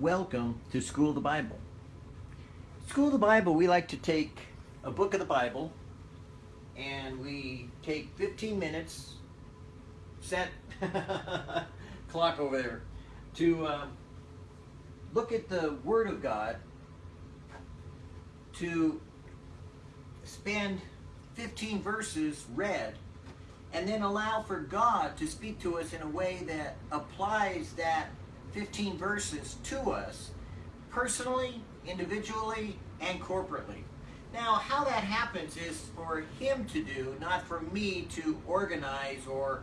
Welcome to School of the Bible. School of the Bible, we like to take a book of the Bible and we take 15 minutes, set clock over there, to uh, look at the Word of God, to spend 15 verses read, and then allow for God to speak to us in a way that applies that 15 verses to us personally, individually, and corporately. Now, how that happens is for him to do, not for me to organize or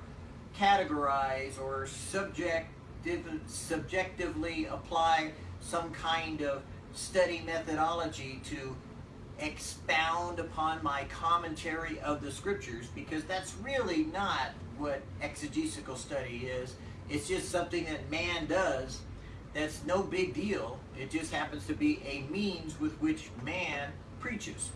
categorize or subjective, subjectively apply some kind of study methodology to expound upon my commentary of the scriptures because that's really not what exegetical study is. It's just something that man does that's no big deal. It just happens to be a means with which man preaches.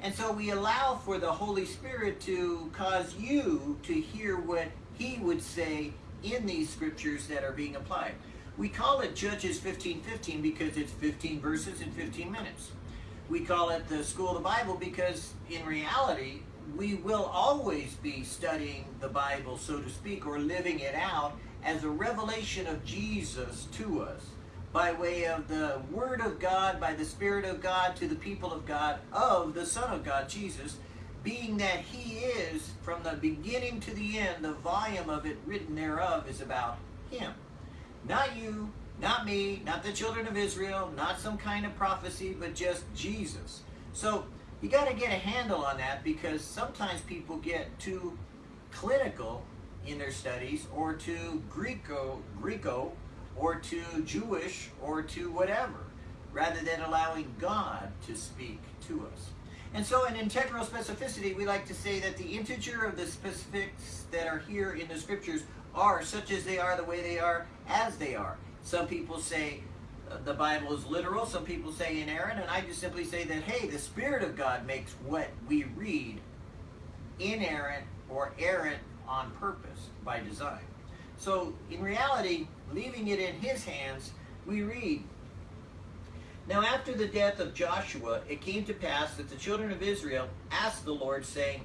And so we allow for the Holy Spirit to cause you to hear what he would say in these scriptures that are being applied. We call it Judges 15:15 because it's 15 verses in 15 minutes. We call it the School of the Bible because in reality, we will always be studying the Bible, so to speak, or living it out as a revelation of Jesus to us by way of the Word of God, by the Spirit of God to the people of God, of the Son of God, Jesus, being that He is, from the beginning to the end, the volume of it written thereof is about Him. Not you, not me, not the children of Israel, not some kind of prophecy, but just Jesus. So you got to get a handle on that because sometimes people get too clinical in their studies or to Greco, Greco or to Jewish or to whatever, rather than allowing God to speak to us. And so in integral specificity, we like to say that the integer of the specifics that are here in the scriptures are such as they are, the way they are, as they are. Some people say uh, the Bible is literal, some people say inerrant, and I just simply say that, hey, the Spirit of God makes what we read inerrant or errant on purpose, by design. So in reality, leaving it in his hands, we read, Now after the death of Joshua, it came to pass that the children of Israel asked the Lord, saying,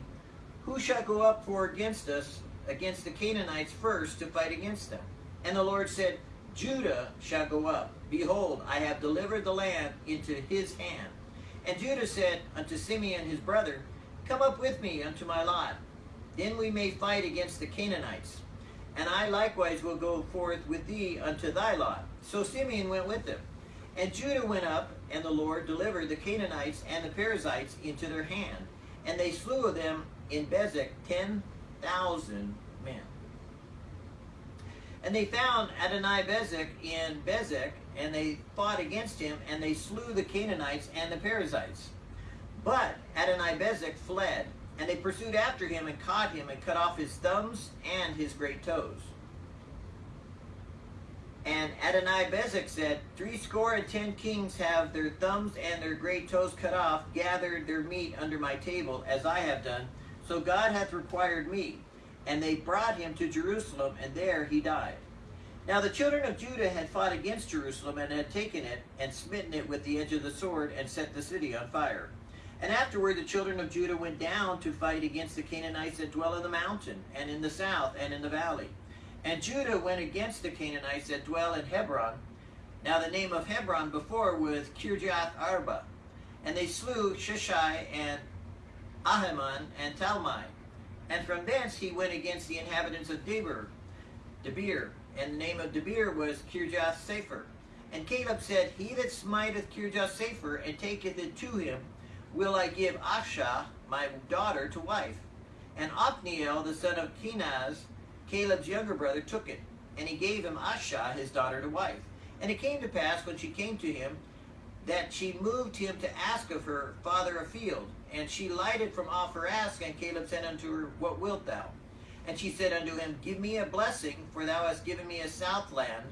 Who shall go up for against us, against the Canaanites first, to fight against them? And the Lord said, Judah shall go up. Behold, I have delivered the land into his hand. And Judah said unto Simeon his brother, Come up with me unto my lot. Then we may fight against the Canaanites and I likewise will go forth with thee unto thy lot. So Simeon went with them. And Judah went up, and the Lord delivered the Canaanites and the Perizzites into their hand. And they slew of them in Bezek ten thousand men. And they found Adonai Bezek in Bezek, and they fought against him, and they slew the Canaanites and the Perizzites. But Adonai Bezek fled, and they pursued after him and caught him and cut off his thumbs and his great toes. And Adonai Bezek said, Three score and ten kings have their thumbs and their great toes cut off, gathered their meat under my table, as I have done. So God hath required me. And they brought him to Jerusalem, and there he died. Now the children of Judah had fought against Jerusalem, and had taken it, and smitten it with the edge of the sword, and set the city on fire. And afterward the children of Judah went down to fight against the Canaanites that dwell in the mountain, and in the south, and in the valley. And Judah went against the Canaanites that dwell in Hebron. Now the name of Hebron before was Kirjath Arba. And they slew Sheshai and Ahiman and Talmai. And from thence he went against the inhabitants of Debir, Debir. And the name of Debir was Kirjath Sefer. And Caleb said, He that smiteth Kirjath Sefer and taketh it to him, will I give Asha, my daughter, to wife. And Othniel, the son of Kenaz, Caleb's younger brother, took it, and he gave him Asha, his daughter, to wife. And it came to pass, when she came to him, that she moved him to ask of her father a field. And she lighted from off her ask, and Caleb said unto her, What wilt thou? And she said unto him, Give me a blessing, for thou hast given me a south land.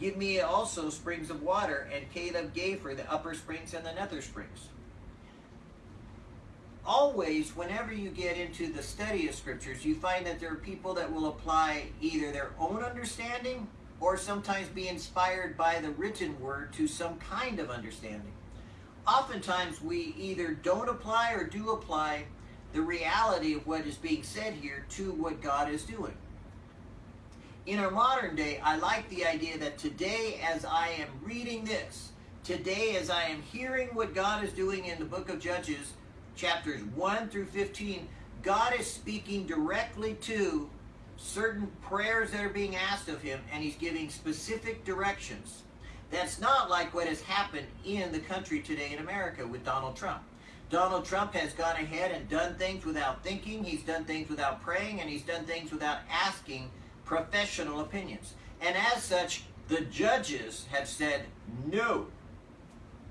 Give me also springs of water. And Caleb gave her the upper springs and the nether springs always, whenever you get into the study of scriptures, you find that there are people that will apply either their own understanding or sometimes be inspired by the written word to some kind of understanding. Oftentimes, we either don't apply or do apply the reality of what is being said here to what God is doing. In our modern day, I like the idea that today, as I am reading this, today, as I am hearing what God is doing in the book of Judges, chapters 1 through 15, God is speaking directly to certain prayers that are being asked of him, and he's giving specific directions. That's not like what has happened in the country today in America with Donald Trump. Donald Trump has gone ahead and done things without thinking, he's done things without praying, and he's done things without asking professional opinions. And as such, the judges have said no.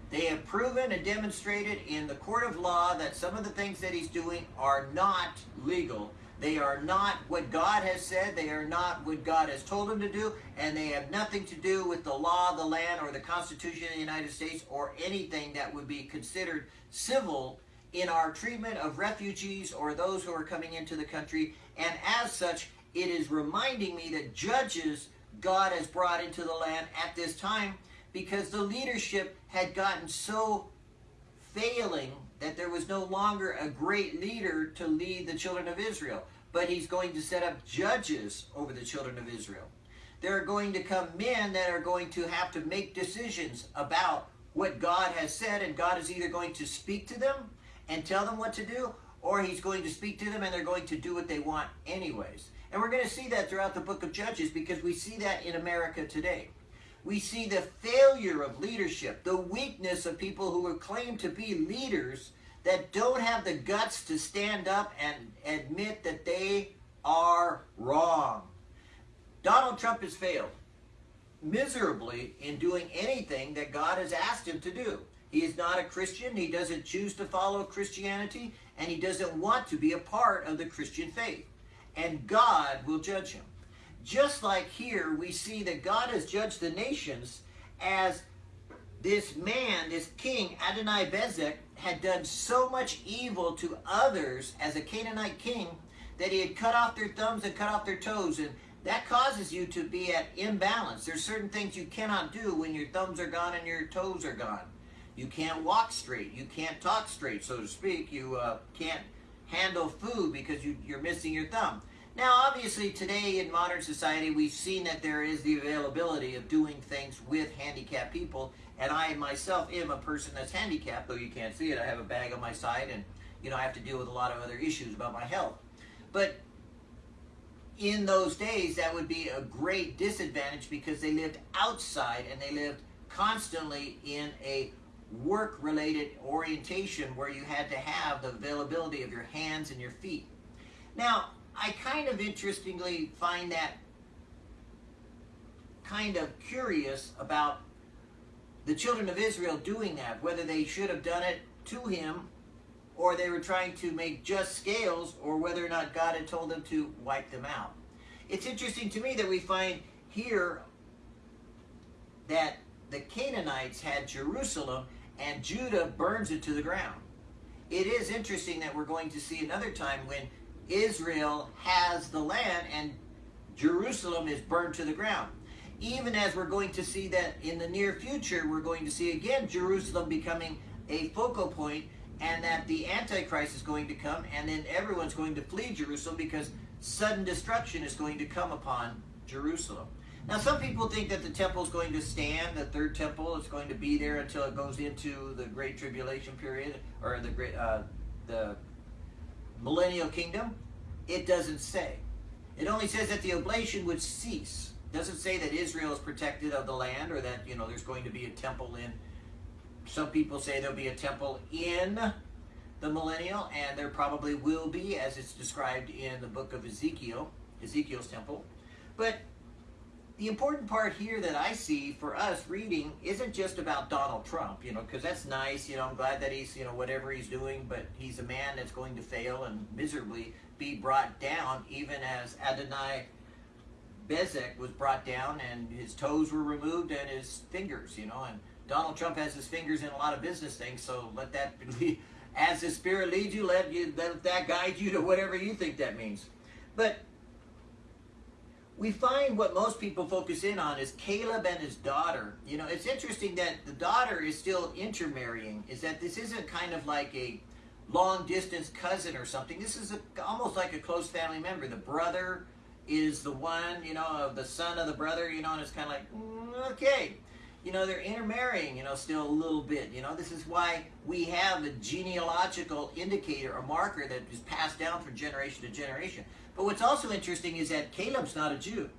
They have proven and demonstrated in the court of law that some of the things that he's doing are not legal. They are not what God has said. They are not what God has told him to do. And they have nothing to do with the law of the land or the Constitution of the United States or anything that would be considered civil in our treatment of refugees or those who are coming into the country. And as such, it is reminding me that judges God has brought into the land at this time because the leadership had gotten so failing that there was no longer a great leader to lead the children of Israel. But he's going to set up judges over the children of Israel. There are going to come men that are going to have to make decisions about what God has said, and God is either going to speak to them and tell them what to do, or he's going to speak to them and they're going to do what they want anyways. And we're going to see that throughout the book of Judges because we see that in America today we see the failure of leadership, the weakness of people who claim to be leaders that don't have the guts to stand up and admit that they are wrong. Donald Trump has failed miserably in doing anything that God has asked him to do. He is not a Christian. He doesn't choose to follow Christianity, and he doesn't want to be a part of the Christian faith. And God will judge him. Just like here, we see that God has judged the nations as this man, this king, Adonai Bezek, had done so much evil to others as a Canaanite king that he had cut off their thumbs and cut off their toes. And that causes you to be at imbalance. There's certain things you cannot do when your thumbs are gone and your toes are gone. You can't walk straight. You can't talk straight, so to speak. You uh, can't handle food because you, you're missing your thumb. Now, obviously, today in modern society, we've seen that there is the availability of doing things with handicapped people, and I myself am a person that's handicapped, though you can't see it. I have a bag on my side, and you know I have to deal with a lot of other issues about my health. But in those days, that would be a great disadvantage because they lived outside and they lived constantly in a work-related orientation where you had to have the availability of your hands and your feet. Now, I kind of interestingly find that kind of curious about the children of Israel doing that, whether they should have done it to him or they were trying to make just scales or whether or not God had told them to wipe them out. It's interesting to me that we find here that the Canaanites had Jerusalem and Judah burns it to the ground. It is interesting that we're going to see another time when Israel has the land and Jerusalem is burned to the ground. Even as we're going to see that in the near future, we're going to see again Jerusalem becoming a focal point and that the Antichrist is going to come and then everyone's going to flee Jerusalem because sudden destruction is going to come upon Jerusalem. Now, some people think that the temple is going to stand, the third temple is going to be there until it goes into the Great Tribulation period or the great uh, the millennial kingdom? It doesn't say. It only says that the oblation would cease. It doesn't say that Israel is protected of the land or that, you know, there's going to be a temple in. Some people say there'll be a temple in the millennial, and there probably will be, as it's described in the book of Ezekiel, Ezekiel's temple. But the important part here that I see for us reading isn't just about Donald Trump, you know, because that's nice. You know, I'm glad that he's, you know, whatever he's doing, but he's a man that's going to fail and miserably be brought down, even as Adonai Bezek was brought down and his toes were removed and his fingers, you know, and Donald Trump has his fingers in a lot of business things, so let that be, as the Spirit leads you, let, you, let that guide you to whatever you think that means. But we find what most people focus in on is Caleb and his daughter. You know, it's interesting that the daughter is still intermarrying, is that this isn't kind of like a long distance cousin or something. This is a, almost like a close family member. The brother is the one, you know, of the son of the brother, you know, and it's kind of like, mm, okay. You know, they're intermarrying, you know, still a little bit. You know, this is why we have a genealogical indicator, a marker that is passed down from generation to generation. But what's also interesting is that Caleb's not a Jew.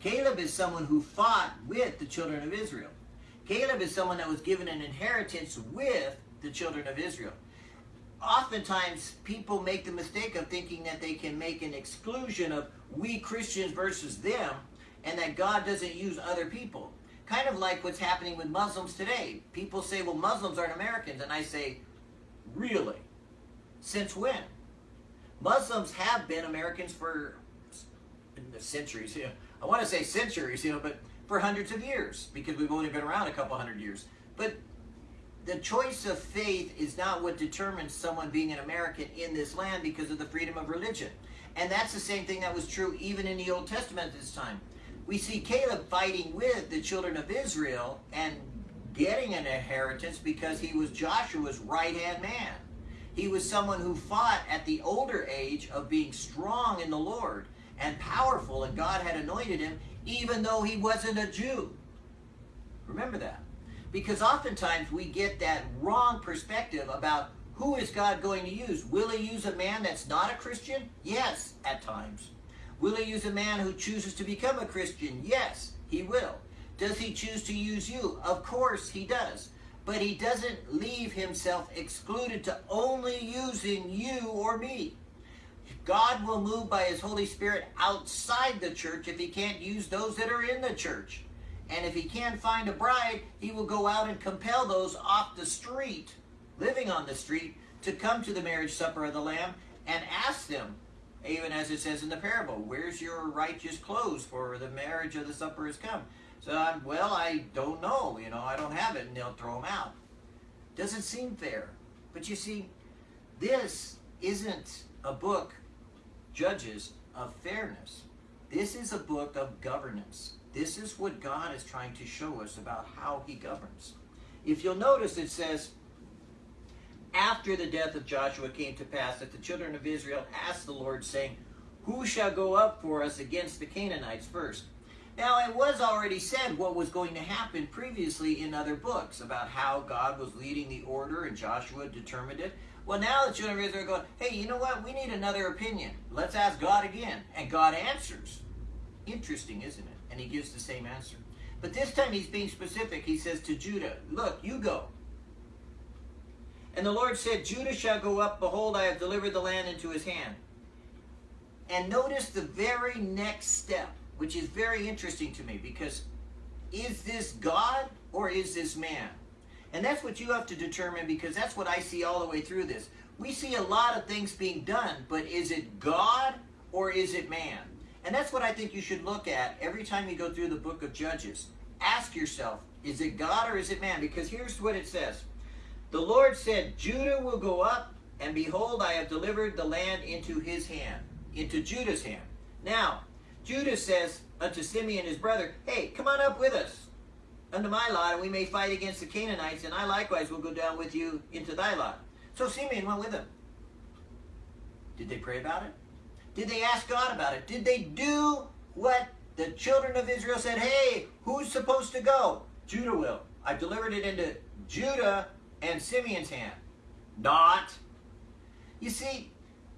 Caleb is someone who fought with the children of Israel. Caleb is someone that was given an inheritance with the children of Israel oftentimes people make the mistake of thinking that they can make an exclusion of we Christians versus them and that God doesn't use other people. Kind of like what's happening with Muslims today. People say, well, Muslims aren't Americans. And I say, really? Since when? Muslims have been Americans for centuries. Know, I want to say centuries, you know, but for hundreds of years because we've only been around a couple hundred years. But the choice of faith is not what determines someone being an American in this land because of the freedom of religion. And that's the same thing that was true even in the Old Testament at this time. We see Caleb fighting with the children of Israel and getting an inheritance because he was Joshua's right hand man. He was someone who fought at the older age of being strong in the Lord and powerful, and God had anointed him even though he wasn't a Jew. Remember that. Because oftentimes we get that wrong perspective about who is God going to use. Will he use a man that's not a Christian? Yes, at times. Will he use a man who chooses to become a Christian? Yes, he will. Does he choose to use you? Of course he does. But he doesn't leave himself excluded to only using you or me. God will move by his Holy Spirit outside the church if he can't use those that are in the church. And if he can't find a bride, he will go out and compel those off the street, living on the street, to come to the marriage supper of the Lamb and ask them, even as it says in the parable, where's your righteous clothes for the marriage of the supper has come? So I'm, well, I don't know, you know, I don't have it, and they'll throw them out. Doesn't seem fair. But you see, this isn't a book, Judges, of fairness. This is a book of governance. This is what God is trying to show us about how he governs. If you'll notice, it says, after the death of Joshua came to pass that the children of Israel asked the Lord, saying, Who shall go up for us against the Canaanites first? Now, it was already said what was going to happen previously in other books about how God was leading the order and Joshua determined it. Well, now the children of Israel are going, hey, you know what? We need another opinion. Let's ask God again. And God answers. Interesting, isn't it? And he gives the same answer. But this time he's being specific. He says to Judah, Look, you go. And the Lord said, Judah shall go up. Behold, I have delivered the land into his hand. And notice the very next step, which is very interesting to me because is this God or is this man? And that's what you have to determine because that's what I see all the way through this. We see a lot of things being done, but is it God or is it man? And that's what I think you should look at every time you go through the book of Judges. Ask yourself, is it God or is it man? Because here's what it says. The Lord said, Judah will go up, and behold, I have delivered the land into his hand, into Judah's hand. Now, Judah says unto Simeon his brother, Hey, come on up with us unto my lot, and we may fight against the Canaanites, and I likewise will go down with you into thy lot. So Simeon went with him. Did they pray about it? Did they ask God about it? Did they do what the children of Israel said? Hey, who's supposed to go? Judah will. I've delivered it into Judah and Simeon's hand. Not. You see,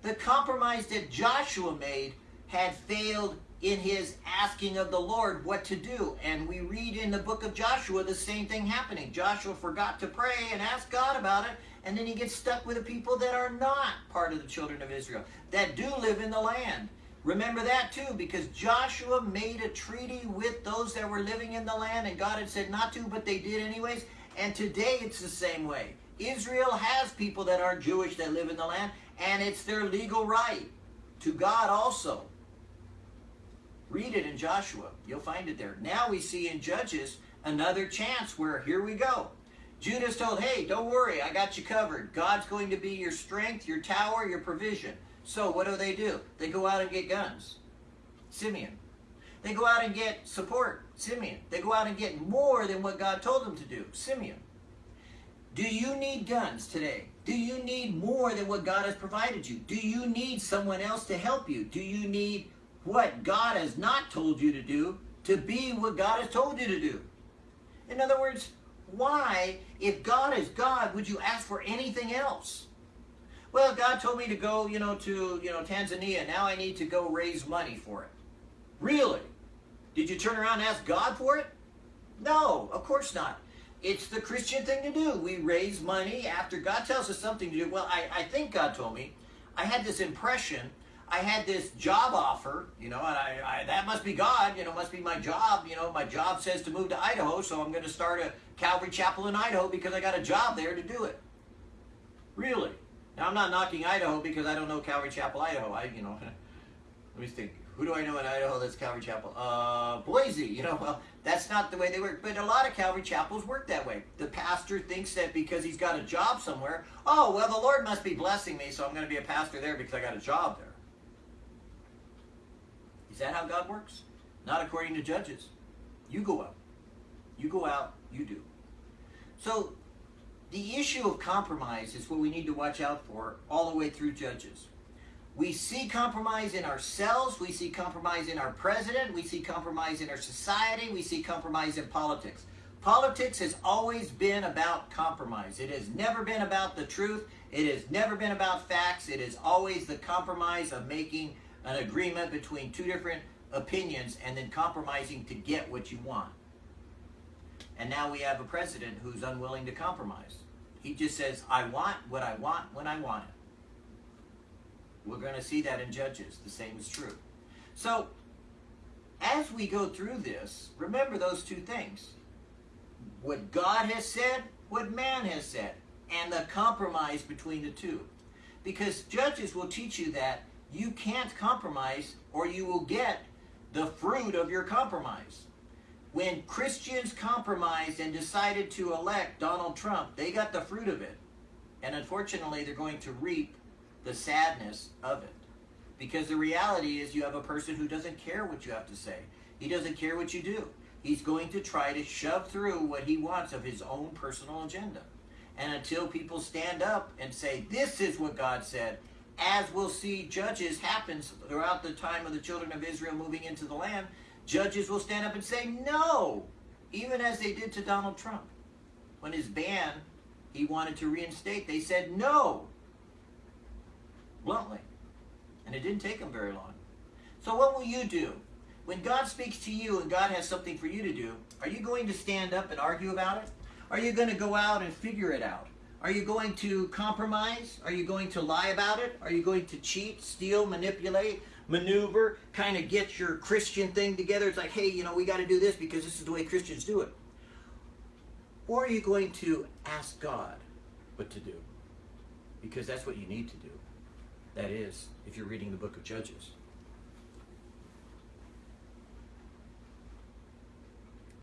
the compromise that Joshua made had failed in his asking of the Lord what to do. And we read in the book of Joshua the same thing happening. Joshua forgot to pray and ask God about it, and then he gets stuck with the people that are not part of the children of Israel, that do live in the land. Remember that too, because Joshua made a treaty with those that were living in the land, and God had said not to, but they did anyways. And today it's the same way. Israel has people that aren't Jewish that live in the land, and it's their legal right to God also. Read it in Joshua. You'll find it there. Now we see in Judges another chance where here we go. Judah's told, hey, don't worry, I got you covered. God's going to be your strength, your tower, your provision. So what do they do? They go out and get guns. Simeon. They go out and get support, Simeon. They go out and get more than what God told them to do, Simeon. Do you need guns today? Do you need more than what God has provided you? Do you need someone else to help you? Do you need what God has not told you to do to be what God has told you to do? In other words, why, if God is God, would you ask for anything else? Well, God told me to go, you know, to, you know, Tanzania. Now I need to go raise money for it. Really? Did you turn around and ask God for it? No, of course not. It's the Christian thing to do. We raise money after God tells us something to do. Well, I, I think God told me. I had this impression. I had this job offer, you know, and I, I that must be God, you know, must be my job. You know, my job says to move to Idaho, so I'm going to start a Calvary Chapel in Idaho because I got a job there to do it. Really? Now I'm not knocking Idaho because I don't know Calvary Chapel, Idaho. I, you know, let me think. Who do I know in Idaho that's Calvary Chapel? Uh, Boise. You know, well, that's not the way they work. But a lot of Calvary chapels work that way. The pastor thinks that because he's got a job somewhere, oh, well, the Lord must be blessing me, so I'm going to be a pastor there because I got a job there. Is that how God works? Not according to Judges. You go out. You go out, you do. So, the issue of compromise is what we need to watch out for all the way through Judges. We see compromise in ourselves, we see compromise in our president, we see compromise in our society, we see compromise in politics. Politics has always been about compromise. It has never been about the truth. It has never been about facts. It is always the compromise of making an agreement between two different opinions and then compromising to get what you want. And now we have a president who's unwilling to compromise. He just says, I want what I want when I want it. We're going to see that in Judges. The same is true. So, as we go through this, remember those two things what God has said, what man has said, and the compromise between the two. Because Judges will teach you that you can't compromise or you will get the fruit of your compromise. When Christians compromised and decided to elect Donald Trump, they got the fruit of it. And unfortunately, they're going to reap the sadness of it. Because the reality is you have a person who doesn't care what you have to say. He doesn't care what you do. He's going to try to shove through what he wants of his own personal agenda. And until people stand up and say, this is what God said, as we'll see judges happens throughout the time of the children of Israel moving into the land, judges will stand up and say no, even as they did to Donald Trump. When his ban he wanted to reinstate, they said no bluntly. And it didn't take them very long. So what will you do? When God speaks to you and God has something for you to do, are you going to stand up and argue about it? Are you going to go out and figure it out? Are you going to compromise? Are you going to lie about it? Are you going to cheat, steal, manipulate, maneuver, kind of get your Christian thing together? It's like, hey, you know, we got to do this because this is the way Christians do it. Or are you going to ask God what to do? Because that's what you need to do. That is, if you're reading the book of Judges.